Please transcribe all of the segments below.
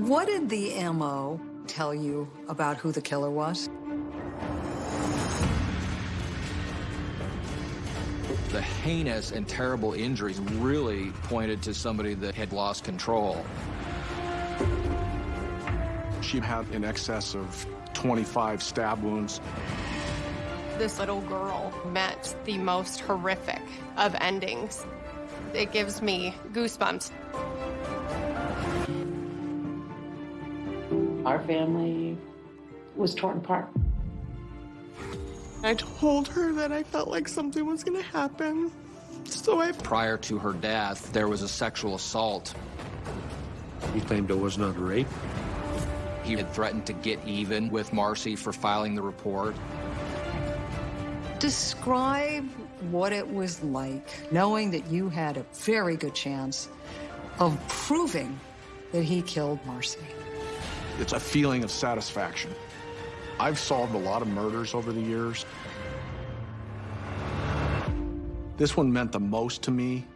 What did the MO tell you about who the killer was? The heinous and terrible injuries really pointed to somebody that had lost control. She had in excess of 25 stab wounds. This little girl met the most horrific of endings. It gives me goosebumps. Our family was torn apart. I told her that I felt like something was gonna happen. So I... Prior to her death, there was a sexual assault. He claimed it was not a rape. He had threatened to get even with Marcy for filing the report. Describe what it was like knowing that you had a very good chance of proving that he killed Marcy. It's a feeling of satisfaction. I've solved a lot of murders over the years. This one meant the most to me.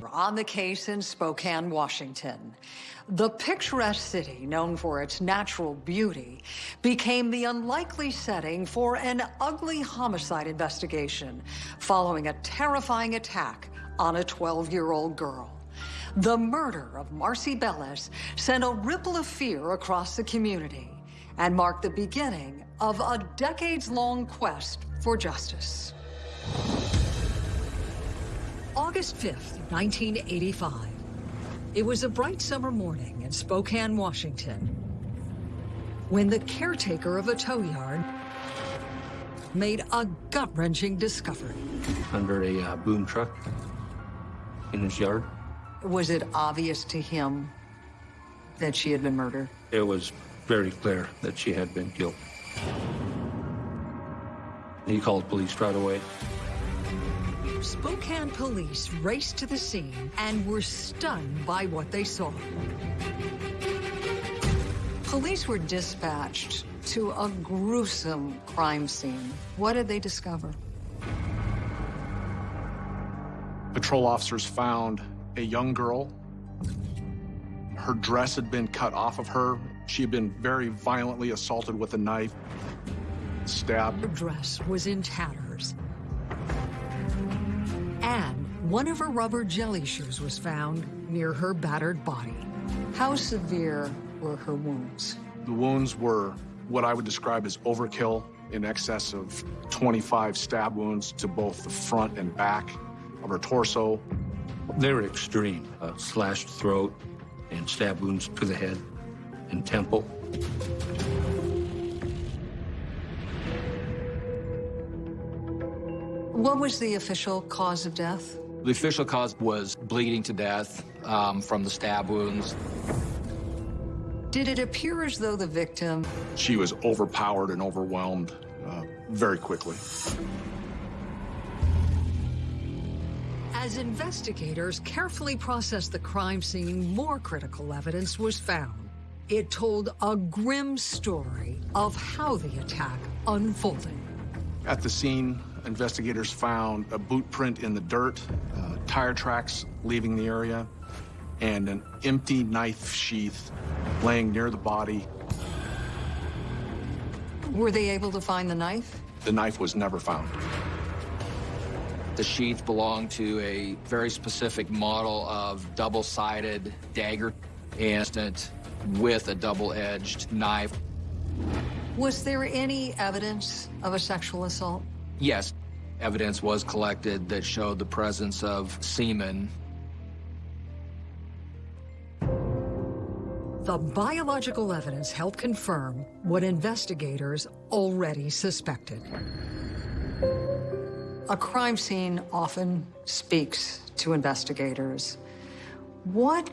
We're on the case in Spokane, Washington, the picturesque city, known for its natural beauty, became the unlikely setting for an ugly homicide investigation following a terrifying attack on a 12-year-old girl. The murder of Marcy Bellis sent a ripple of fear across the community and marked the beginning of a decades-long quest for justice. August 5th, 1985. It was a bright summer morning in Spokane, Washington, when the caretaker of a tow yard made a gut-wrenching discovery. Under a uh, boom truck in his yard. Was it obvious to him that she had been murdered? It was very clear that she had been killed. He called police right away. Spokane police raced to the scene and were stunned by what they saw. Police were dispatched to a gruesome crime scene. What did they discover? Patrol officers found a young girl. Her dress had been cut off of her. She had been very violently assaulted with a knife, stabbed. Her dress was in tatters. One of her rubber jelly shoes was found near her battered body. How severe were her wounds? The wounds were what I would describe as overkill in excess of 25 stab wounds to both the front and back of her torso. They were extreme. A slashed throat and stab wounds to the head and temple. What was the official cause of death? The official cause was bleeding to death um, from the stab wounds. Did it appear as though the victim... She was overpowered and overwhelmed uh, very quickly. As investigators carefully processed the crime scene, more critical evidence was found. It told a grim story of how the attack unfolded. At the scene, investigators found a boot print in the dirt, uh, tire tracks leaving the area, and an empty knife sheath laying near the body. Were they able to find the knife? The knife was never found. The sheath belonged to a very specific model of double-sided dagger instant with a double-edged knife. Was there any evidence of a sexual assault? Yes, evidence was collected that showed the presence of semen. The biological evidence helped confirm what investigators already suspected. A crime scene often speaks to investigators. What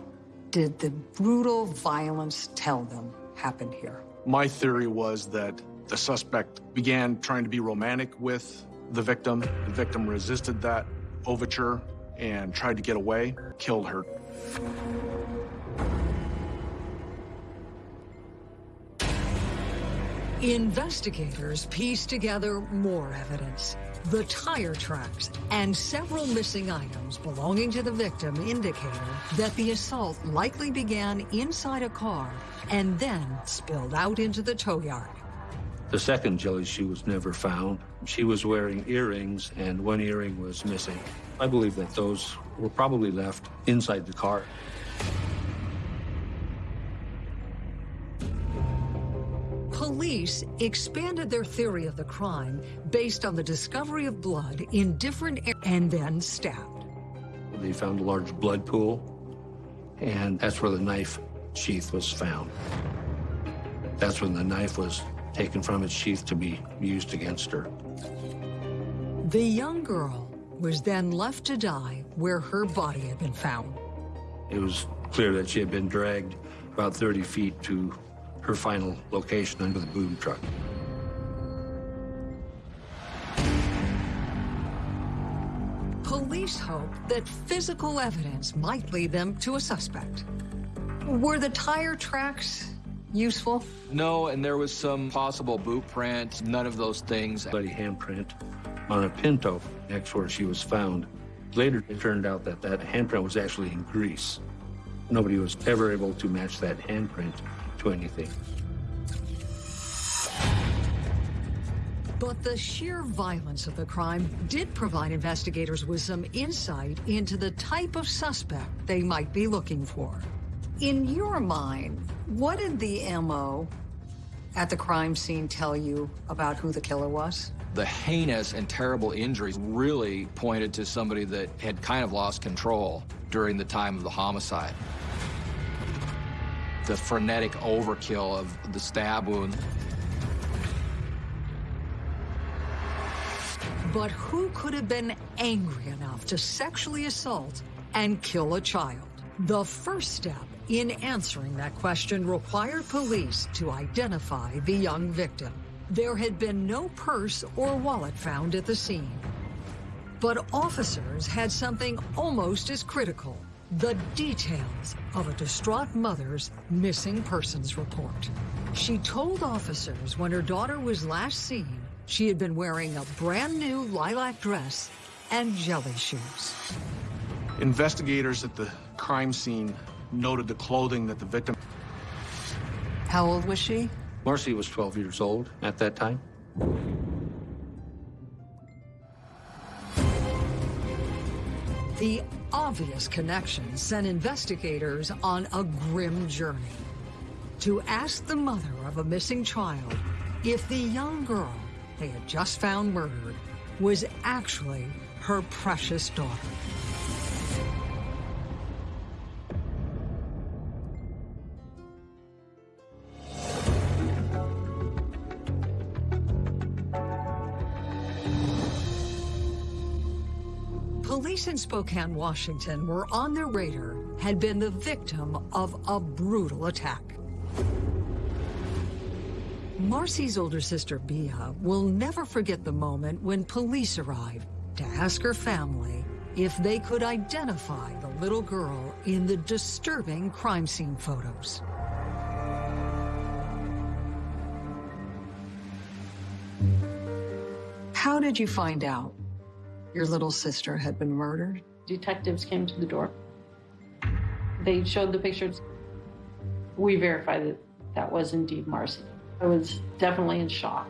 did the brutal violence tell them happened here? My theory was that the suspect began trying to be romantic with the victim. The victim resisted that overture and tried to get away, killed her. Investigators pieced together more evidence. The tire tracks and several missing items belonging to the victim indicated that the assault likely began inside a car and then spilled out into the tow yard. The second jelly shoe was never found. She was wearing earrings, and one earring was missing. I believe that those were probably left inside the car. Police expanded their theory of the crime based on the discovery of blood in different areas and then stabbed. They found a large blood pool, and that's where the knife sheath was found. That's when the knife was taken from its sheath to be used against her. The young girl was then left to die where her body had been found. It was clear that she had been dragged about 30 feet to her final location under the boom truck. Police hope that physical evidence might lead them to a suspect. Were the tire tracks useful? No, and there was some possible boot print, none of those things. Bloody handprint on a Pinto next where she was found. Later, it turned out that that handprint was actually in grease. Nobody was ever able to match that handprint to anything. But the sheer violence of the crime did provide investigators with some insight into the type of suspect they might be looking for. In your mind, what did the MO at the crime scene tell you about who the killer was? The heinous and terrible injuries really pointed to somebody that had kind of lost control during the time of the homicide. The frenetic overkill of the stab wound. But who could have been angry enough to sexually assault and kill a child? The first step in answering that question required police to identify the young victim. There had been no purse or wallet found at the scene. But officers had something almost as critical, the details of a distraught mother's missing persons report. She told officers when her daughter was last seen, she had been wearing a brand new lilac dress and jelly shoes. Investigators at the crime scene noted the clothing that the victim How old was she? Marcy was 12 years old at that time. The obvious connection sent investigators on a grim journey to ask the mother of a missing child if the young girl they had just found murdered was actually her precious daughter. In Spokane, Washington were on their radar, had been the victim of a brutal attack. Marcy's older sister, Bia, will never forget the moment when police arrived to ask her family if they could identify the little girl in the disturbing crime scene photos. How did you find out your little sister had been murdered? Detectives came to the door. They showed the pictures. We verified that that was indeed Marcy. I was definitely in shock.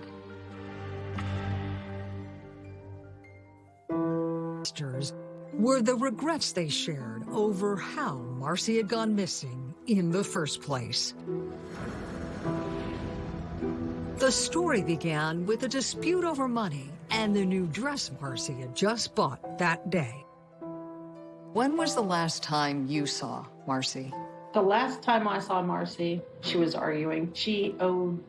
Sisters were the regrets they shared over how Marcy had gone missing in the first place. The story began with a dispute over money and the new dress Marcy had just bought that day. When was the last time you saw Marcy? The last time I saw Marcy, she was arguing. She owed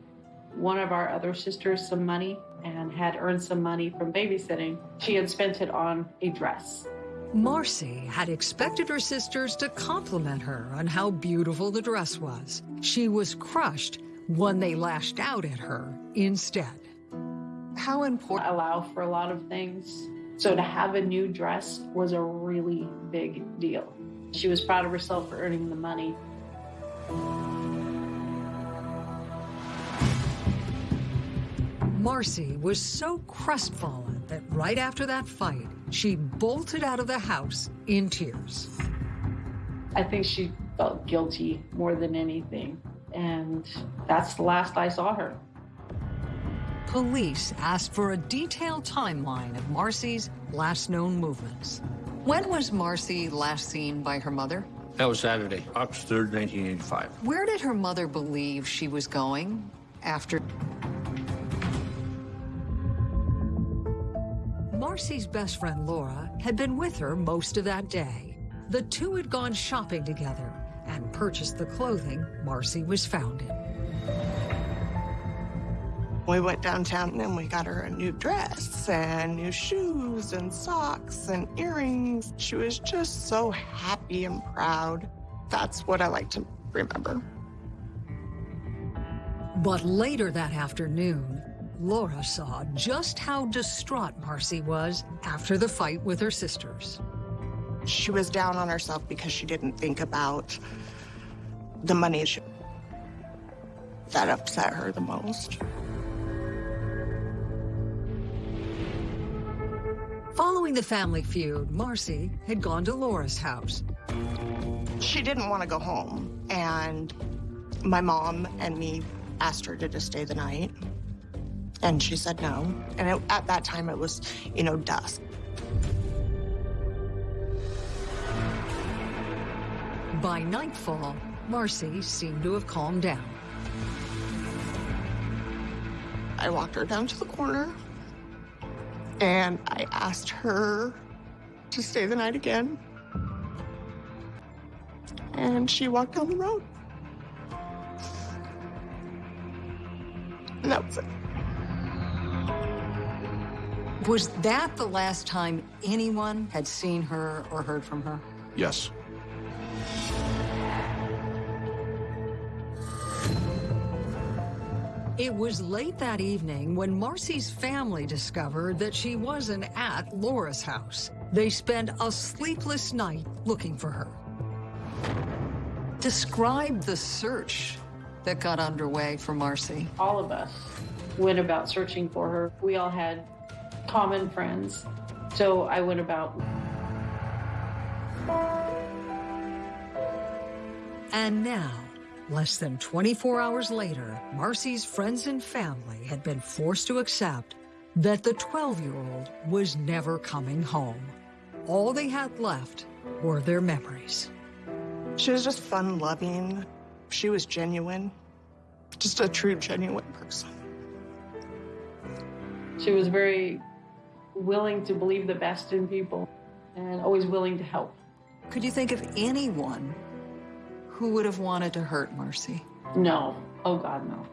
one of our other sisters some money and had earned some money from babysitting. She had spent it on a dress. Marcy had expected her sisters to compliment her on how beautiful the dress was. She was crushed when they lashed out at her instead. How important? Allow for a lot of things. So to have a new dress was a really big deal. She was proud of herself for earning the money. Marcy was so crestfallen that right after that fight, she bolted out of the house in tears. I think she felt guilty more than anything. And that's the last I saw her. Police asked for a detailed timeline of Marcy's last known movements. When was Marcy last seen by her mother? That was Saturday, August 3rd, 1985. Where did her mother believe she was going after? Marcy's best friend Laura had been with her most of that day. The two had gone shopping together and purchased the clothing Marcy was found in. We went downtown and we got her a new dress and new shoes and socks and earrings. She was just so happy and proud. That's what I like to remember. But later that afternoon, Laura saw just how distraught Marcy was after the fight with her sisters. She was down on herself because she didn't think about the money that upset her the most. Following the family feud, Marcy had gone to Laura's house. She didn't want to go home, and my mom and me asked her to just stay the night. And she said no. And it, at that time, it was, you know, dusk. By nightfall, Marcy seemed to have calmed down. I walked her down to the corner, and I asked her to stay the night again. And she walked down the road. And that was it. Was that the last time anyone had seen her or heard from her? Yes. It was late that evening when Marcy's family discovered that she wasn't at Laura's house. They spent a sleepless night looking for her. Describe the search that got underway for Marcy. All of us went about searching for her. We all had common friends. So I went about. And now, less than 24 hours later, Marcy's friends and family had been forced to accept that the 12-year-old was never coming home. All they had left were their memories. She was just fun loving. She was genuine. Just a true, genuine person. She was very willing to believe the best in people and always willing to help. Could you think of anyone who would have wanted to hurt Marcy? No. Oh, God, no.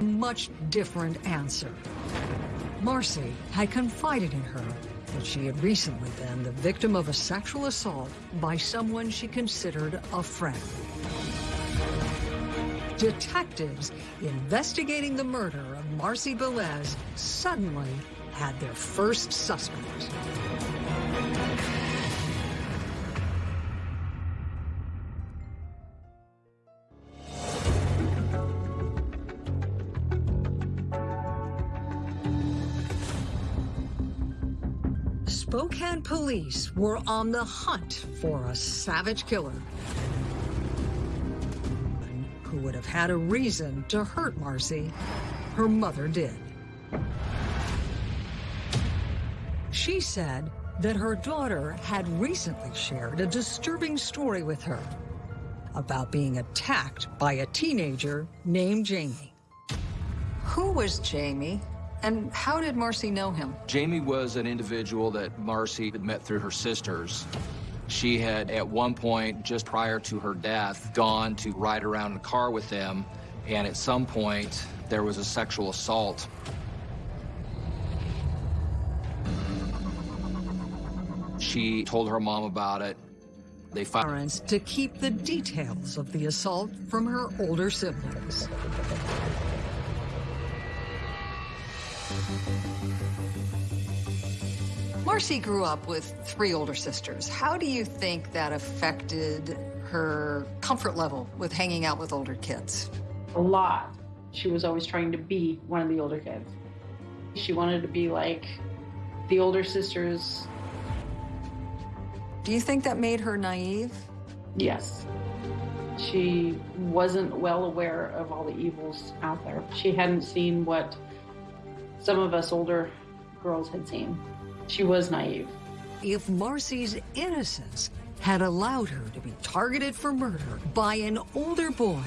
Much different answer. Marcy had confided in her that she had recently been the victim of a sexual assault by someone she considered a friend. Detectives investigating the murder of Marcy Bellis suddenly had their first suspect. Spokane police were on the hunt for a savage killer who would have had a reason to hurt Marcy. Her mother did. She said that her daughter had recently shared a disturbing story with her about being attacked by a teenager named Jamie. Who was Jamie? And how did Marcy know him? Jamie was an individual that Marcy had met through her sisters. She had, at one point, just prior to her death, gone to ride around in a car with them, and at some point, there was a sexual assault. She told her mom about it. They found Parents to keep the details of the assault from her older siblings. Marcy grew up with three older sisters. How do you think that affected her comfort level with hanging out with older kids? a lot. She was always trying to be one of the older kids. She wanted to be like the older sisters. Do you think that made her naive? Yes. She wasn't well aware of all the evils out there. She hadn't seen what some of us older girls had seen. She was naive. If Marcy's innocence had allowed her to be targeted for murder by an older boy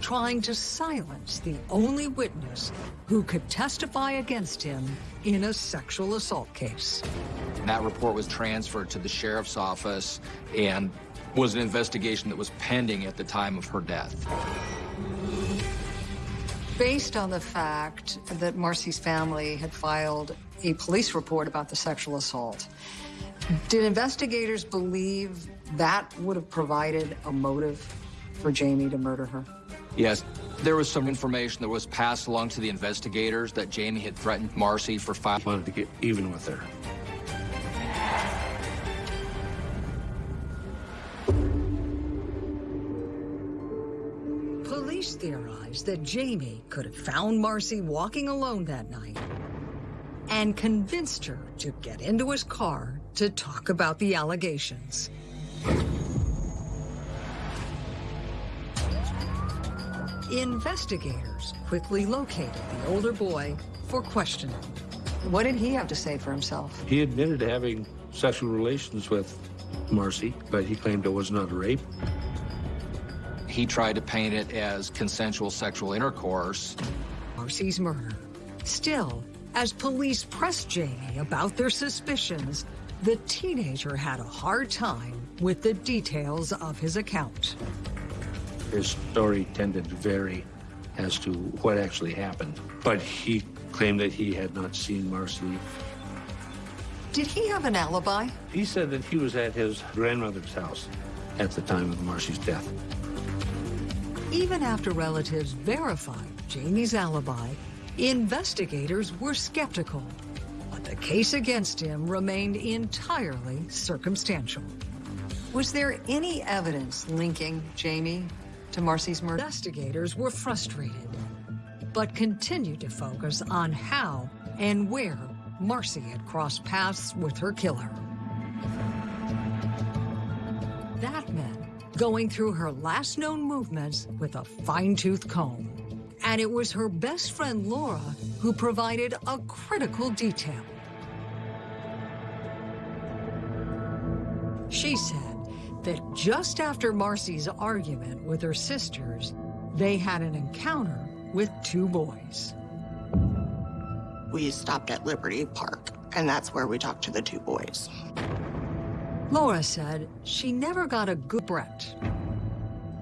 trying to silence the only witness who could testify against him in a sexual assault case. That report was transferred to the sheriff's office and was an investigation that was pending at the time of her death. Based on the fact that Marcy's family had filed a police report about the sexual assault, did investigators believe that would have provided a motive for Jamie to murder her? Yes, there was some information that was passed along to the investigators that Jamie had threatened Marcy for five. Wanted to get even with her. Police theorized that Jamie could have found Marcy walking alone that night and convinced her to get into his car to talk about the allegations. Investigators quickly located the older boy for questioning. What did he have to say for himself? He admitted to having sexual relations with Marcy, but he claimed it was not a rape. He tried to paint it as consensual sexual intercourse. Marcy's murder. Still, as police pressed Jamie about their suspicions, the teenager had a hard time with the details of his account. His story tended to vary as to what actually happened, but he claimed that he had not seen Marcy. Did he have an alibi? He said that he was at his grandmother's house at the time of Marcy's death. Even after relatives verified Jamie's alibi, investigators were skeptical. But the case against him remained entirely circumstantial. Was there any evidence linking Jamie to Marcy's murder? Investigators were frustrated, but continued to focus on how and where Marcy had crossed paths with her killer. Going through her last known movements with a fine-tooth comb. And it was her best friend Laura who provided a critical detail. She said that just after Marcy's argument with her sisters, they had an encounter with two boys. We stopped at Liberty Park, and that's where we talked to the two boys. Laura said she never got a good Brett.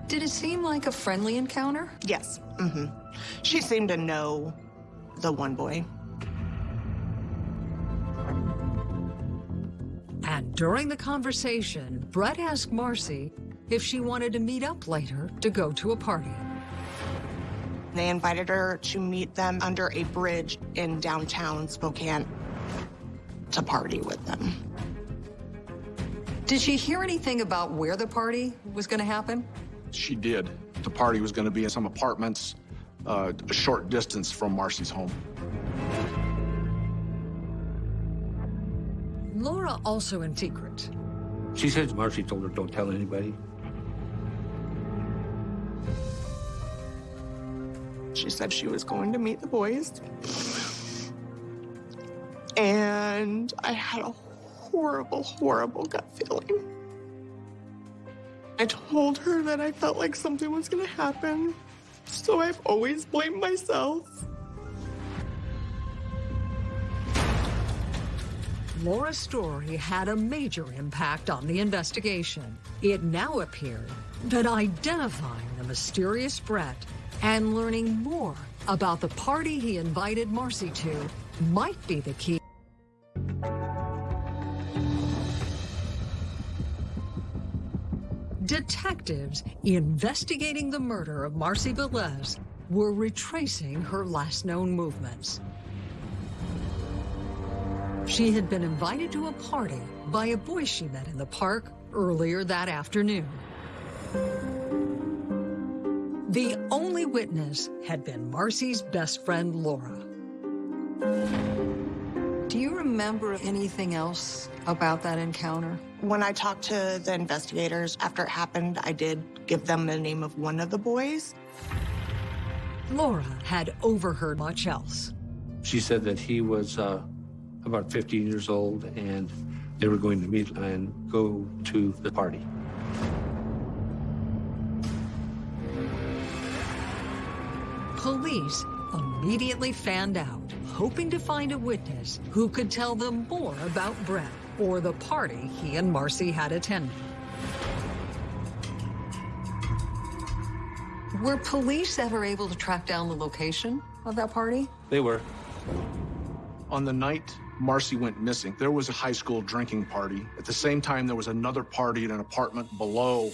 Did it seem like a friendly encounter? Yes. Mm-hmm. She seemed to know the one boy. And during the conversation, Brett asked Marcy if she wanted to meet up later to go to a party. They invited her to meet them under a bridge in downtown Spokane to party with them. Did she hear anything about where the party was going to happen? She did. The party was going to be in some apartments uh, a short distance from Marcy's home. Laura also in secret. She said Marcy told her, don't tell anybody. She said she was going to meet the boys. And I had a horrible, horrible gut feeling. I told her that I felt like something was going to happen. So I've always blamed myself. Laura's story had a major impact on the investigation. It now appeared that identifying the mysterious Brett and learning more about the party he invited Marcy to might be the key. Detectives investigating the murder of Marcy Bellis were retracing her last known movements. She had been invited to a party by a boy she met in the park earlier that afternoon. The only witness had been Marcy's best friend, Laura. Do you remember anything else about that encounter? When I talked to the investigators after it happened, I did give them the name of one of the boys. Laura had overheard much else. She said that he was uh, about 15 years old and they were going to meet and go to the party. Police immediately fanned out, hoping to find a witness who could tell them more about Brett or the party he and Marcy had attended. Were police ever able to track down the location of that party? They were. On the night Marcy went missing, there was a high school drinking party. At the same time, there was another party in an apartment below.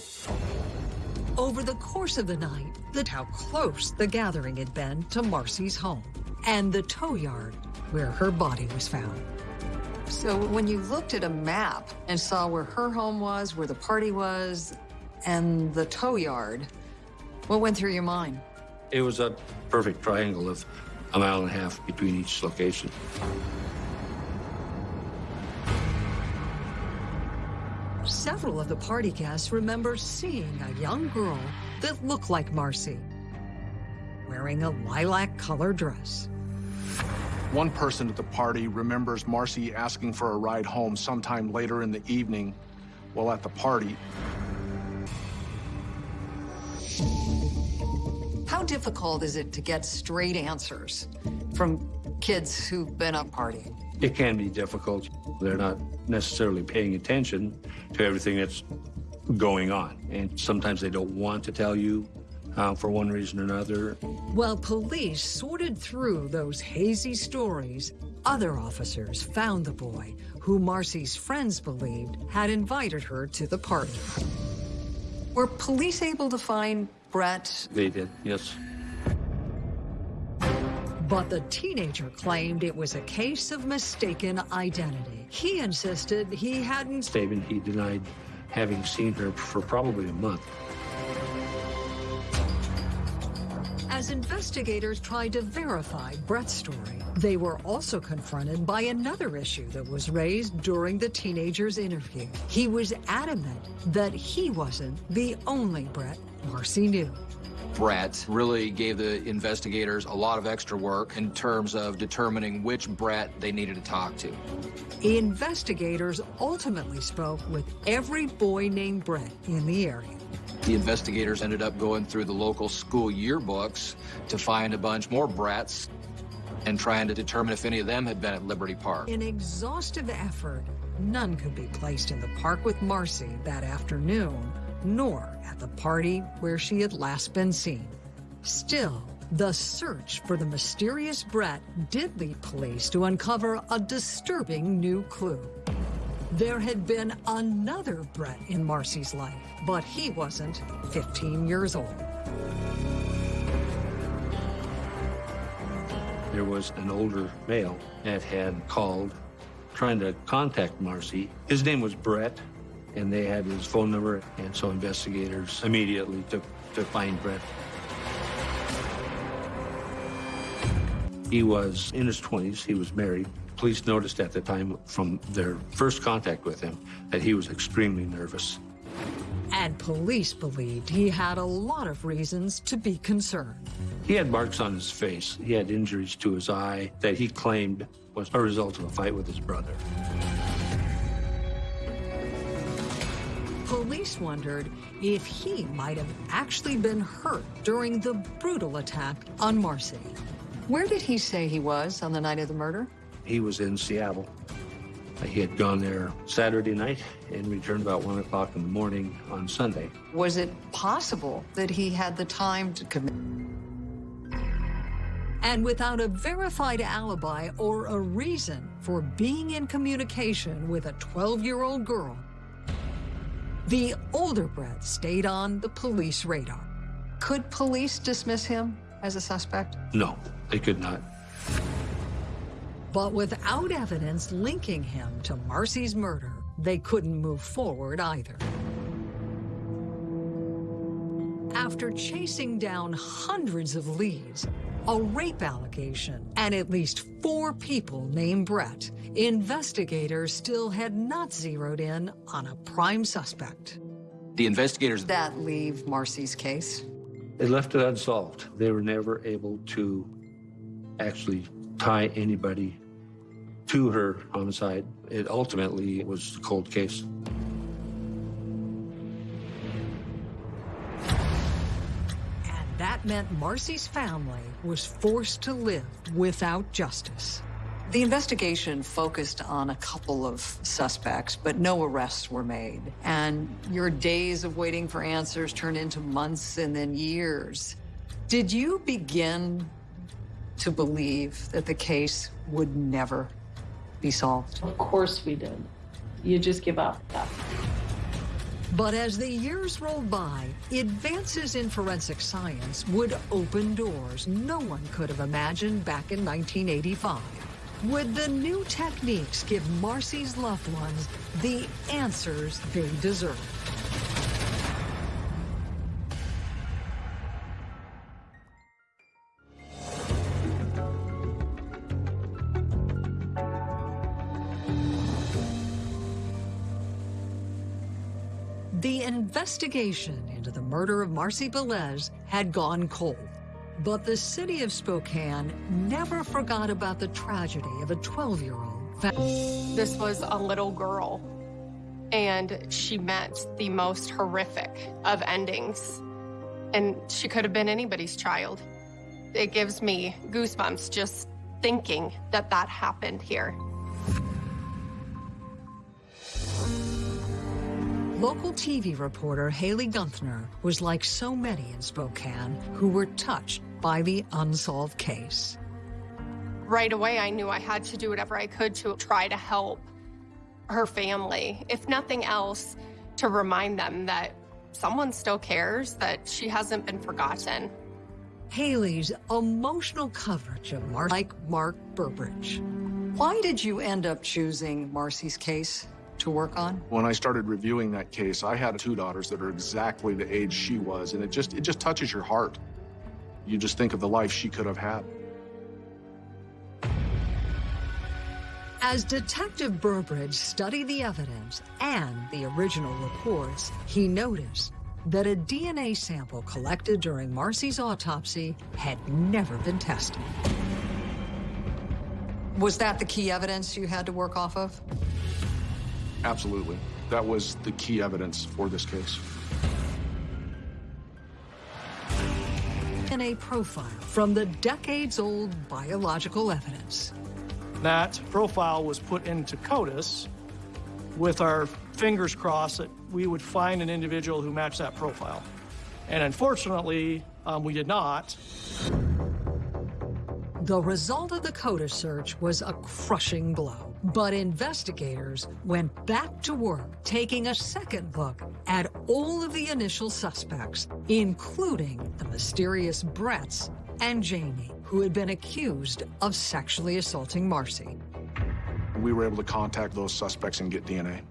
Over the course of the night, that how close the gathering had been to Marcy's home and the tow yard where her body was found. So when you looked at a map and saw where her home was, where the party was, and the tow yard, what went through your mind? It was a perfect triangle of a mile and a half between each location. Several of the party guests remember seeing a young girl that looked like Marcy, wearing a lilac-colored dress. One person at the party remembers Marcy asking for a ride home sometime later in the evening while at the party. How difficult is it to get straight answers from kids who've been up partying? It can be difficult. They're not necessarily paying attention to everything that's going on. And sometimes they don't want to tell you uh, for one reason or another. While police sorted through those hazy stories, other officers found the boy who Marcy's friends believed had invited her to the party. Were police able to find Brett? They did, yes. But the teenager claimed it was a case of mistaken identity. He insisted he hadn't. Statement he denied having seen her for probably a month. As investigators tried to verify Brett's story, they were also confronted by another issue that was raised during the teenager's interview. He was adamant that he wasn't the only Brett Marcy knew. Brett really gave the investigators a lot of extra work in terms of determining which Brett they needed to talk to. Investigators ultimately spoke with every boy named Brett in the area. The investigators ended up going through the local school yearbooks to find a bunch more Bretts and trying to determine if any of them had been at Liberty Park. In exhaustive effort, none could be placed in the park with Marcy that afternoon, nor at the party where she had last been seen. Still, the search for the mysterious Brett did lead police to uncover a disturbing new clue. There had been another Brett in Marcy's life, but he wasn't 15 years old. There was an older male that had called trying to contact Marcy. His name was Brett, and they had his phone number, and so investigators immediately took to find Brett. He was in his 20s, he was married. Police noticed at the time from their first contact with him that he was extremely nervous. And police believed he had a lot of reasons to be concerned. He had marks on his face. He had injuries to his eye that he claimed was a result of a fight with his brother. Police wondered if he might have actually been hurt during the brutal attack on Marcy. Where did he say he was on the night of the murder? He was in Seattle. He had gone there Saturday night and returned about 1 o'clock in the morning on Sunday. Was it possible that he had the time to commit? And without a verified alibi or a reason for being in communication with a 12-year-old girl, the older Brett stayed on the police radar. Could police dismiss him as a suspect? No, they could not. But without evidence linking him to Marcy's murder, they couldn't move forward either. after chasing down hundreds of leads, a rape allegation, and at least four people named Brett, investigators still had not zeroed in on a prime suspect. The investigators That leave Marcy's case? They left it unsolved. They were never able to actually tie anybody to her homicide. It ultimately was a cold case. That meant Marcy's family was forced to live without justice. The investigation focused on a couple of suspects, but no arrests were made. And your days of waiting for answers turned into months and then years. Did you begin to believe that the case would never be solved? Of course we did. You just give up. But as the years rolled by, advances in forensic science would open doors no one could have imagined back in 1985. Would the new techniques give Marcy's loved ones the answers they deserve? Investigation into the murder of Marcy Bellis had gone cold. But the city of Spokane never forgot about the tragedy of a 12 year old. This was a little girl, and she met the most horrific of endings. And she could have been anybody's child. It gives me goosebumps just thinking that that happened here. Local TV reporter Haley Gunthner was like so many in Spokane who were touched by the unsolved case. Right away, I knew I had to do whatever I could to try to help her family, if nothing else, to remind them that someone still cares, that she hasn't been forgotten. Haley's emotional coverage of Marcy, like Mark Burbridge. Why did you end up choosing Marcy's case to work on? When I started reviewing that case, I had two daughters that are exactly the age she was, and it just it just touches your heart. You just think of the life she could have had. As Detective Burbridge studied the evidence and the original reports, he noticed that a DNA sample collected during Marcy's autopsy had never been tested. Was that the key evidence you had to work off of? Absolutely. That was the key evidence for this case. DNA profile from the decades-old biological evidence. That profile was put into CODIS with our fingers crossed that we would find an individual who matched that profile. And unfortunately, um, we did not. The result of the CODIS search was a crushing blow. But investigators went back to work, taking a second look at all of the initial suspects, including the mysterious Bretts and Jamie, who had been accused of sexually assaulting Marcy. We were able to contact those suspects and get DNA.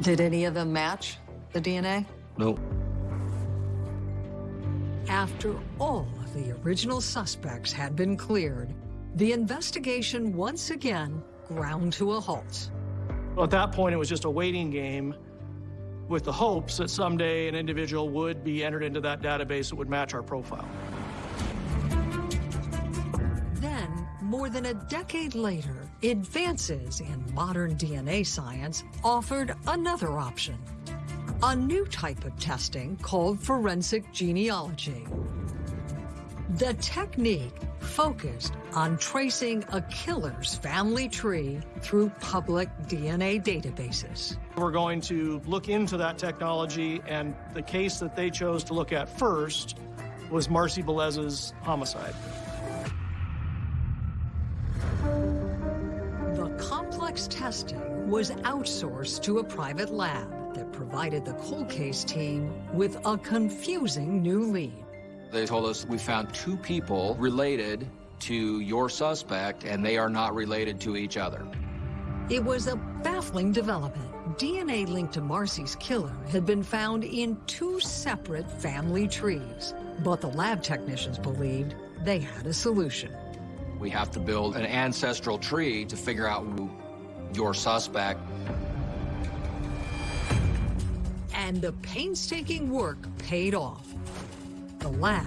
Did any of them match the DNA? No. After all of the original suspects had been cleared, the investigation once again ground to a halt. At that point, it was just a waiting game with the hopes that someday an individual would be entered into that database that would match our profile. Then, more than a decade later, advances in modern DNA science offered another option. A new type of testing called forensic genealogy. The technique focused on tracing a killer's family tree through public DNA databases. We're going to look into that technology, and the case that they chose to look at first was Marcy Bellis's homicide. The complex testing was outsourced to a private lab that provided the cold case team with a confusing new lead. They told us we found two people related to your suspect, and they are not related to each other. It was a baffling development, DNA linked to Marcy's killer had been found in two separate family trees. But the lab technicians believed they had a solution. We have to build an ancestral tree to figure out who your suspect. And the painstaking work paid off. The lab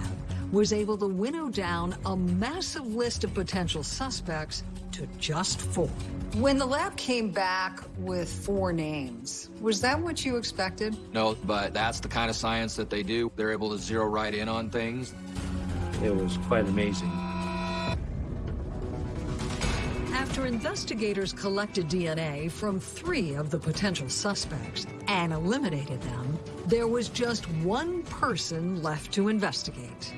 was able to winnow down a massive list of potential suspects to just four. When the lab came back with four names, was that what you expected? No, but that's the kind of science that they do. They're able to zero right in on things. It was quite amazing. After investigators collected DNA from three of the potential suspects and eliminated them, there was just one person left to investigate.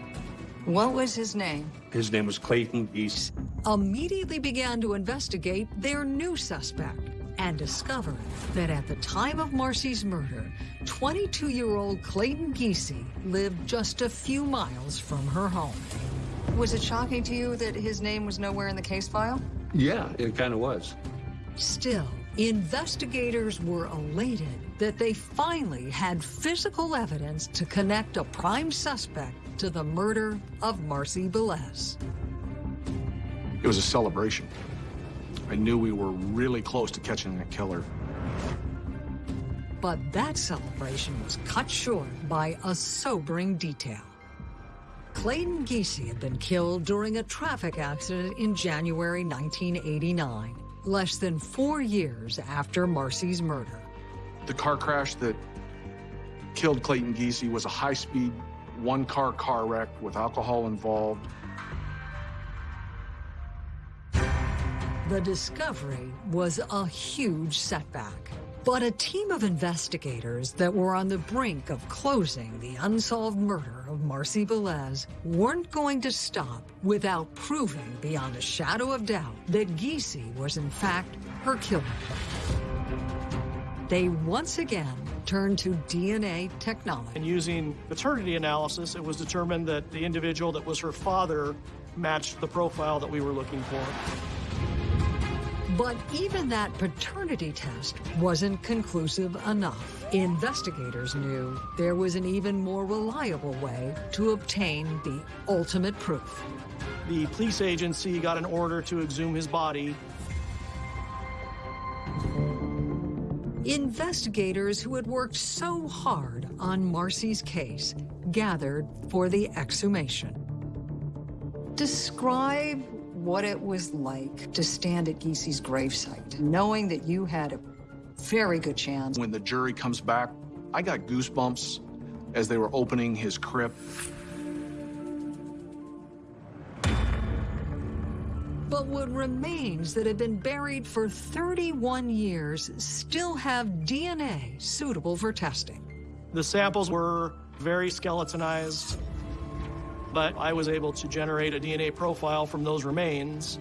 What was his name? His name was Clayton Giese. Immediately began to investigate their new suspect and discovered that at the time of Marcy's murder, 22-year-old Clayton Giese lived just a few miles from her home. Was it shocking to you that his name was nowhere in the case file? Yeah, it kind of was. Still, investigators were elated that they finally had physical evidence to connect a prime suspect to the murder of Marcy Bellis. It was a celebration. I knew we were really close to catching the killer. But that celebration was cut short by a sobering detail. Clayton Giese had been killed during a traffic accident in January 1989, less than four years after Marcy's murder. The car crash that killed Clayton Giese was a high-speed, one-car car wreck with alcohol involved. The discovery was a huge setback. But a team of investigators that were on the brink of closing the unsolved murder of Marcy Bellis weren't going to stop without proving beyond a shadow of doubt that Giese was in fact her killer. They once again turned to DNA technology. And using paternity analysis, it was determined that the individual that was her father matched the profile that we were looking for. But even that paternity test wasn't conclusive enough. Investigators knew there was an even more reliable way to obtain the ultimate proof. The police agency got an order to exhume his body. Investigators who had worked so hard on Marcy's case gathered for the exhumation. Describe what it was like to stand at Giese's gravesite, knowing that you had a very good chance. When the jury comes back, I got goosebumps as they were opening his crypt. But what remains that had been buried for 31 years still have DNA suitable for testing. The samples were very skeletonized, but I was able to generate a DNA profile from those remains.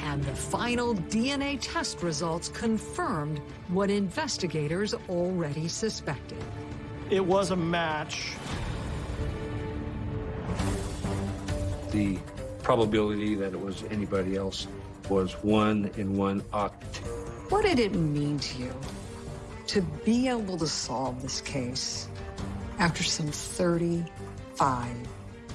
And the final DNA test results confirmed what investigators already suspected. It was a match. The probability that it was anybody else was one in one oct. What did it mean to you to be able to solve this case after some 35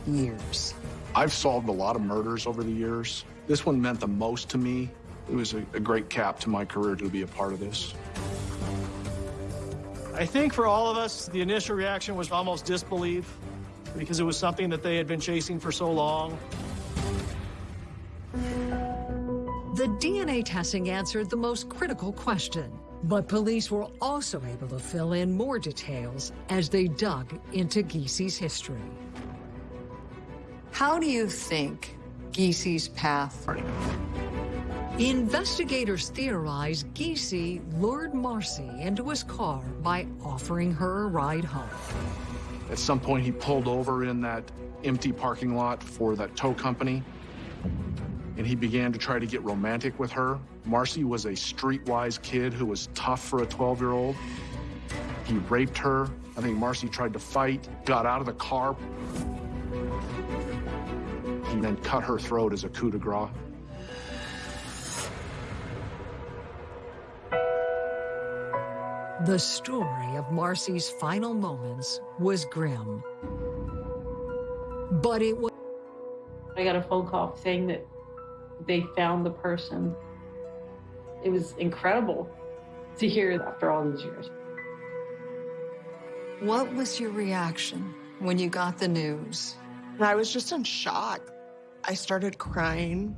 years? I've solved a lot of murders over the years. This one meant the most to me. It was a, a great cap to my career to be a part of this. I think for all of us, the initial reaction was almost disbelief because it was something that they had been chasing for so long. The DNA testing answered the most critical question, but police were also able to fill in more details as they dug into Giese's history. How do you think Giese's path? Investigators theorize Giese lured Marcy into his car by offering her a ride home. At some point, he pulled over in that empty parking lot for that tow company, and he began to try to get romantic with her. Marcy was a streetwise kid who was tough for a 12-year-old. He raped her. I think Marcy tried to fight, got out of the car. He then cut her throat as a coup de grace. The story of Marcy's final moments was grim. But it was I got a phone call saying that they found the person. It was incredible to hear after all these years. What was your reaction when you got the news? And I was just in shock. I started crying.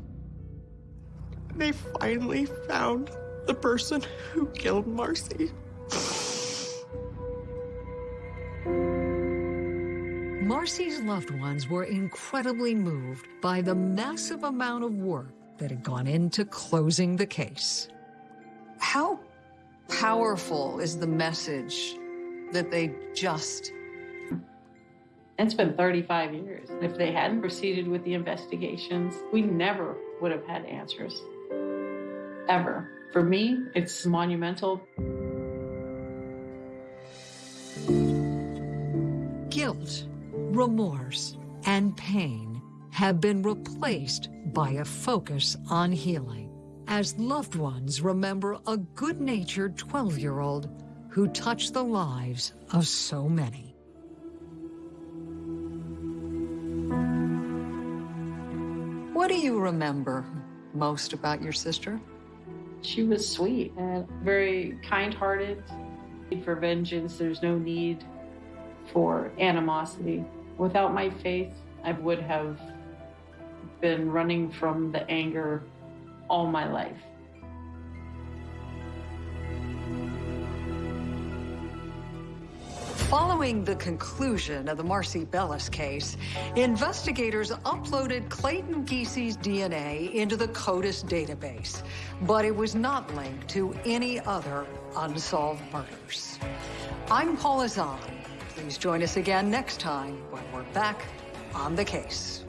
They finally found the person who killed Marcy. Marcy's loved ones were incredibly moved by the massive amount of work that had gone into closing the case. How powerful is the message that they just It's been 35 years. If they hadn't proceeded with the investigations, we never would have had answers. Ever. For me, it's monumental. guilt, remorse, and pain have been replaced by a focus on healing as loved ones remember a good natured 12 year old who touched the lives of so many. You remember most about your sister? She was sweet and very kind hearted. For vengeance, there's no need for animosity. Without my faith, I would have been running from the anger all my life. Following the conclusion of the Marcy Bellis case, investigators uploaded Clayton Giesey's DNA into the CODIS database, but it was not linked to any other unsolved murders. I'm Paula Zahn. Please join us again next time when we're back on the case.